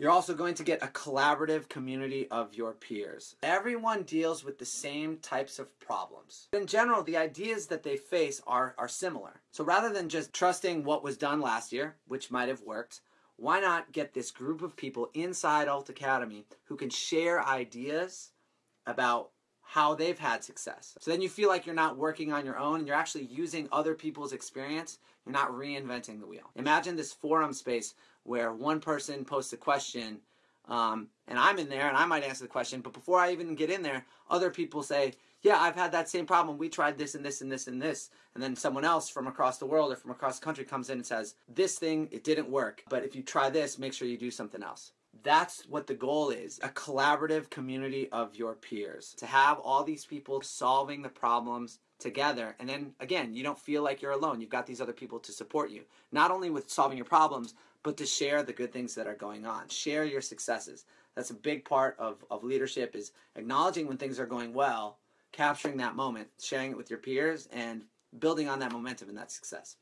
You're also going to get a collaborative community of your peers. Everyone deals with the same types of problems. In general, the ideas that they face are, are similar. So rather than just trusting what was done last year, which might have worked, why not get this group of people inside Alt Academy who can share ideas about how they've had success. So then you feel like you're not working on your own and you're actually using other people's experience. You're not reinventing the wheel. Imagine this forum space where one person posts a question um, and I'm in there and I might answer the question, but before I even get in there, other people say, yeah, I've had that same problem. We tried this and this and this and this. And then someone else from across the world or from across the country comes in and says, this thing, it didn't work. But if you try this, make sure you do something else. That's what the goal is a collaborative community of your peers. To have all these people solving the problems together. And then again, you don't feel like you're alone. You've got these other people to support you, not only with solving your problems, but to share the good things that are going on. Share your successes. That's a big part of, of leadership is acknowledging when things are going well, capturing that moment, sharing it with your peers, and building on that momentum and that success.